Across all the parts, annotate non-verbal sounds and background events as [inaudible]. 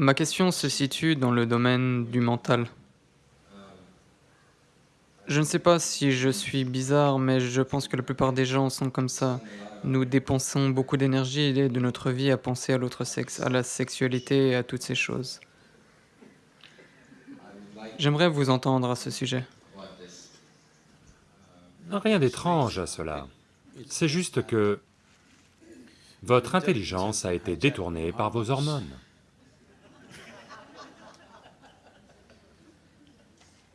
Ma question se situe dans le domaine du mental. Je ne sais pas si je suis bizarre, mais je pense que la plupart des gens sont comme ça. Nous dépensons beaucoup d'énergie de notre vie à penser à l'autre sexe, à la sexualité et à toutes ces choses. J'aimerais vous entendre à ce sujet. Rien d'étrange à cela. C'est juste que votre intelligence a été détournée par vos hormones.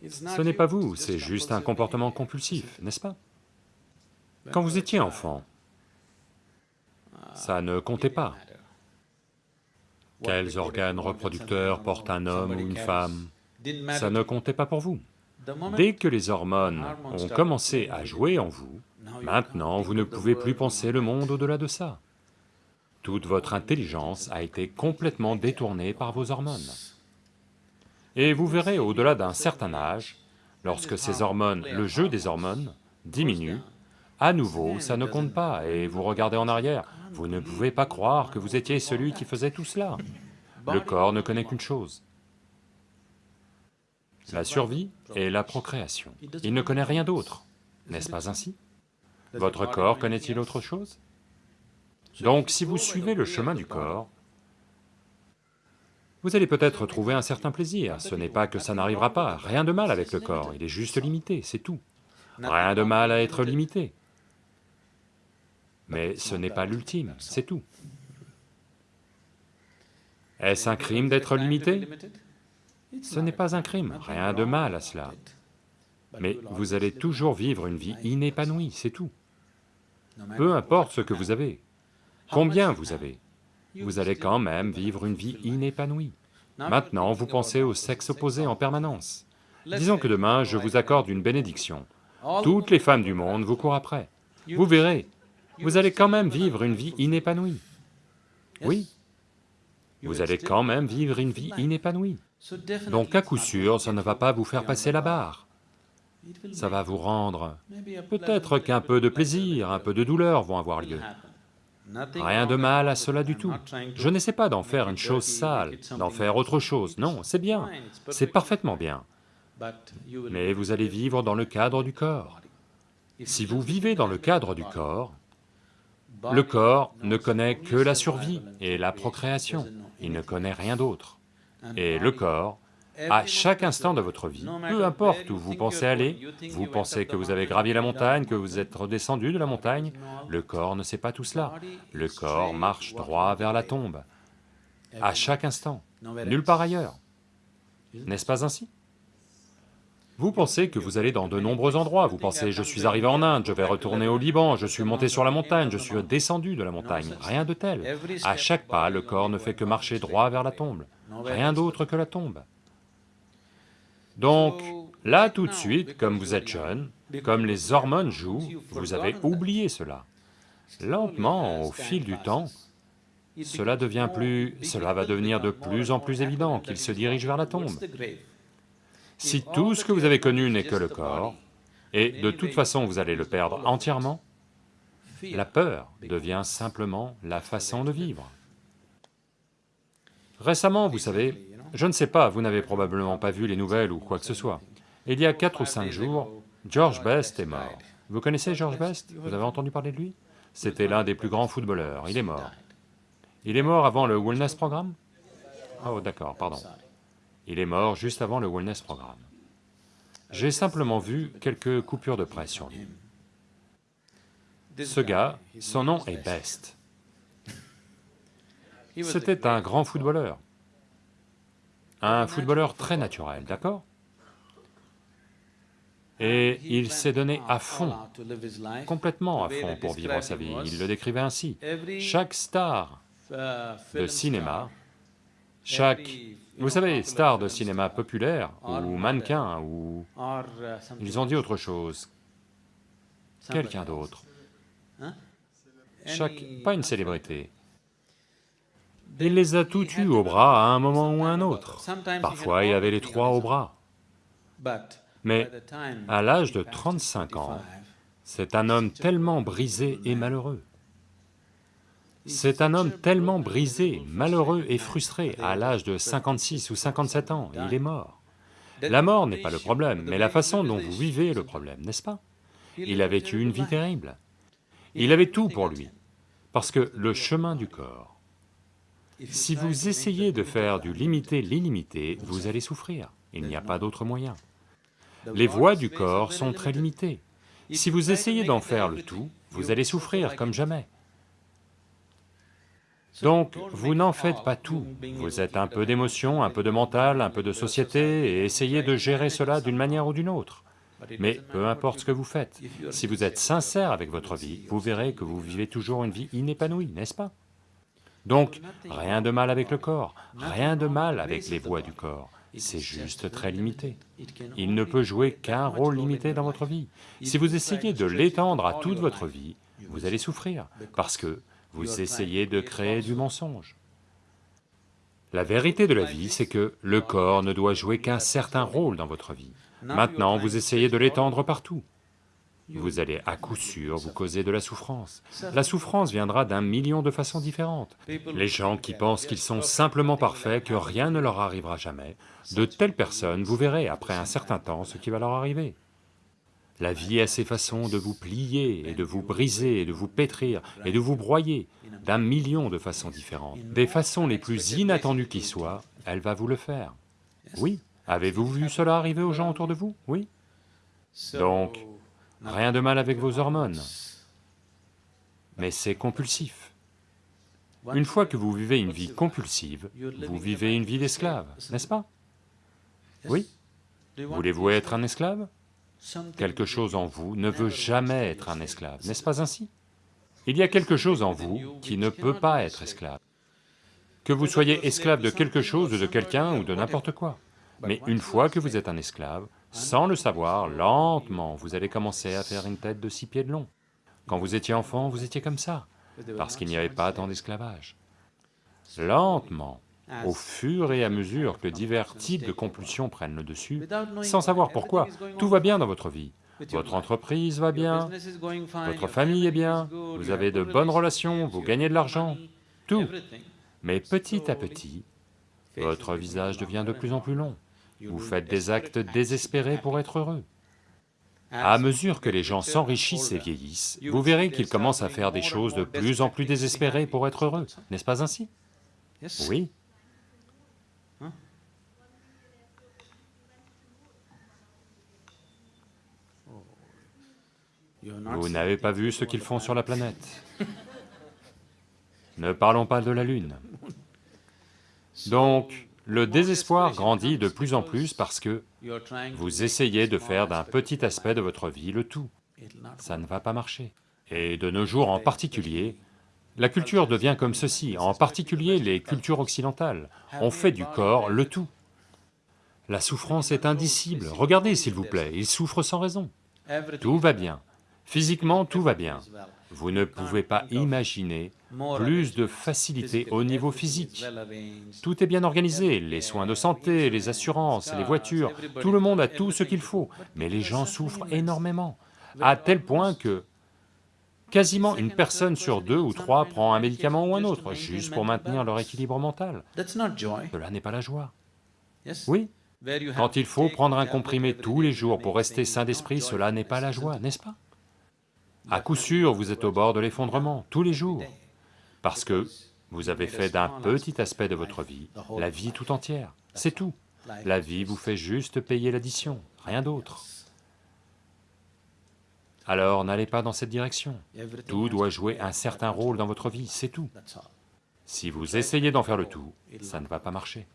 Ce n'est pas vous, c'est juste un comportement compulsif, n'est-ce pas? Quand vous étiez enfant, ça ne comptait pas. Quels organes reproducteurs porte un homme ou une femme? Ça ne comptait pas pour vous. Dès que les hormones ont commencé à jouer en vous, maintenant vous ne pouvez plus penser le monde au-delà de ça. Toute votre intelligence a été complètement détournée par vos hormones. Et vous verrez au-delà d'un certain âge, lorsque ces hormones, le jeu des hormones, diminue, à nouveau, ça ne compte pas, et vous regardez en arrière, vous ne pouvez pas croire que vous étiez celui qui faisait tout cela. Le corps ne connaît qu'une chose, la survie et la procréation. Il ne connaît rien d'autre, n'est-ce pas ainsi? Votre corps connaît-il autre chose? Donc si vous suivez le chemin du corps, vous allez peut-être trouver un certain plaisir, ce n'est pas que ça n'arrivera pas, rien de mal avec le corps, il est juste limité, c'est tout. Rien de mal à être limité. Mais ce n'est pas l'ultime, c'est tout. Est-ce un crime d'être limité? Ce n'est pas un crime, rien de mal à cela. Mais vous allez toujours vivre une vie inépanouie, c'est tout. Peu importe ce que vous avez, combien vous avez, vous allez quand même vivre une vie inépanouie. Maintenant, vous pensez au sexe opposé en permanence. Disons que demain, je vous accorde une bénédiction. Toutes les femmes du monde vous courent après. Vous verrez, vous allez quand même vivre une vie inépanouie. Oui, vous allez quand même vivre une vie inépanouie. Donc à coup sûr, ça ne va pas vous faire passer la barre. Ça va vous rendre... Peut-être qu'un peu de plaisir, un peu de douleur vont avoir lieu. Rien de mal à cela du tout. Je n'essaie pas d'en faire une chose sale, d'en faire autre chose, non, c'est bien, c'est parfaitement bien. Mais vous allez vivre dans le cadre du corps. Si vous vivez dans le cadre du corps, le corps ne connaît que la survie et la procréation, il ne connaît rien d'autre. Et le corps à chaque instant de votre vie, peu importe où vous pensez aller, vous pensez que vous avez gravi la montagne, que vous êtes redescendu de la montagne, le corps ne sait pas tout cela. Le corps marche droit vers la tombe, à chaque instant, nulle part ailleurs. N'est-ce pas ainsi? Vous pensez que vous allez dans de nombreux endroits, vous pensez « je suis arrivé en Inde, je vais retourner au Liban, je suis monté sur la montagne, je suis descendu de la montagne », rien de tel. À chaque pas, le corps ne fait que marcher droit vers la tombe, rien d'autre que la tombe. Donc, là tout de suite, comme vous êtes jeune, comme les hormones jouent, vous avez oublié cela. Lentement, au fil du temps, cela devient plus... cela va devenir de plus en plus évident qu'il se dirige vers la tombe. Si tout ce que vous avez connu n'est que le corps, et de toute façon vous allez le perdre entièrement, la peur devient simplement la façon de vivre. Récemment, vous savez, je ne sais pas, vous n'avez probablement pas vu les nouvelles ou quoi que ce soit. Il y a quatre ou cinq jours, George Best est mort. Vous connaissez George Best? Vous avez entendu parler de lui? C'était l'un des plus grands footballeurs, il est mort. Il est mort avant le Wellness Programme? Oh d'accord, pardon. Il est mort juste avant le Wellness Programme. J'ai simplement vu quelques coupures de presse sur lui. Ce gars, son nom est Best. C'était un grand footballeur un footballeur très naturel, d'accord? Et il s'est donné à fond, complètement à fond pour vivre sa vie, il le décrivait ainsi. Chaque star de cinéma, chaque, vous savez, star de cinéma populaire, ou mannequin, ou... Ils ont dit autre chose, quelqu'un d'autre. Chaque, pas une célébrité, il les a tous eus au bras à un moment ou à un autre. Parfois, il avait les trois au bras. Mais à l'âge de 35 ans, c'est un homme tellement brisé et malheureux. C'est un homme tellement brisé, malheureux et frustré, à l'âge de 56 ou 57 ans, il est mort. La mort n'est pas le problème, mais la façon dont vous vivez le problème, n'est-ce pas? Il a vécu une vie terrible. Il avait tout pour lui, parce que le chemin du corps, si vous essayez de faire du limité l'illimité, vous allez souffrir, il n'y a pas d'autre moyen. Les voies du corps sont très limitées. Si vous essayez d'en faire le tout, vous allez souffrir comme jamais. Donc, vous n'en faites pas tout, vous êtes un peu d'émotion, un peu de mental, un peu de société, et essayez de gérer cela d'une manière ou d'une autre. Mais peu importe ce que vous faites, si vous êtes sincère avec votre vie, vous verrez que vous vivez toujours une vie inépanouie, n'est-ce pas? Donc, rien de mal avec le corps, rien de mal avec les voies du corps, c'est juste très limité. Il ne peut jouer qu'un rôle limité dans votre vie. Si vous essayez de l'étendre à toute votre vie, vous allez souffrir, parce que vous essayez de créer du mensonge. La vérité de la vie, c'est que le corps ne doit jouer qu'un certain rôle dans votre vie. Maintenant, vous essayez de l'étendre partout. Vous allez à coup sûr vous causer de la souffrance. La souffrance viendra d'un million de façons différentes. Les gens qui pensent qu'ils sont simplement parfaits, que rien ne leur arrivera jamais, de telles personnes, vous verrez après un certain temps ce qui va leur arriver. La vie a ses façons de vous plier, et de vous briser, et de vous pétrir, et de vous broyer, d'un million de façons différentes. Des façons les plus inattendues qui soient, elle va vous le faire. Oui, avez-vous vu cela arriver aux gens autour de vous? Oui Donc, Rien de mal avec vos hormones, mais c'est compulsif. Une fois que vous vivez une vie compulsive, vous vivez une vie d'esclave, n'est-ce pas? Oui Voulez-vous être un esclave? Quelque chose en vous ne veut jamais être un esclave, n'est-ce pas ainsi? Il y a quelque chose en vous qui ne peut pas être esclave. Que vous soyez esclave de quelque chose, de quelqu'un ou de n'importe quoi. Mais une fois que vous êtes un esclave, sans le savoir, lentement, vous allez commencer à faire une tête de six pieds de long. Quand vous étiez enfant, vous étiez comme ça, parce qu'il n'y avait pas tant d'esclavage. Lentement, au fur et à mesure que divers types de compulsions prennent le dessus, sans savoir pourquoi, tout va bien dans votre vie. Votre entreprise va bien, votre famille est bien, vous avez de bonnes relations, vous gagnez de l'argent, tout. Mais petit à petit, votre visage devient de plus en plus long. Vous faites des actes désespérés pour être heureux. À mesure que les gens s'enrichissent et vieillissent, vous verrez qu'ils commencent à faire des choses de plus en plus désespérées pour être heureux, n'est-ce pas ainsi Oui. Vous n'avez pas vu ce qu'ils font sur la planète. [laughs] Ne parlons pas de la Lune. Donc, le désespoir grandit de plus en plus parce que vous essayez de faire d'un petit aspect de votre vie le tout. Ça ne va pas marcher. Et de nos jours en particulier, la culture devient comme ceci, en particulier les cultures occidentales. On fait du corps le tout. La souffrance est indicible, regardez s'il vous plaît, il souffre sans raison. Tout va bien, physiquement tout va bien. Vous ne pouvez pas imaginer plus de facilité au niveau physique. Tout est bien organisé, les soins de santé, les assurances, les voitures, tout le monde a tout ce qu'il faut, mais les gens souffrent énormément, à tel point que quasiment une personne sur deux ou trois prend un médicament ou un autre, juste pour maintenir leur équilibre mental. Cela n'est pas la joie. Oui, quand il faut prendre un comprimé tous les jours pour rester sain d'esprit, cela n'est pas la joie, n'est-ce pas? À coup sûr, vous êtes au bord de l'effondrement, tous les jours parce que vous avez fait d'un petit aspect de votre vie la vie tout entière, c'est tout. La vie vous fait juste payer l'addition, rien d'autre. Alors n'allez pas dans cette direction, tout doit jouer un certain rôle dans votre vie, c'est tout. Si vous essayez d'en faire le tout, ça ne va pas marcher.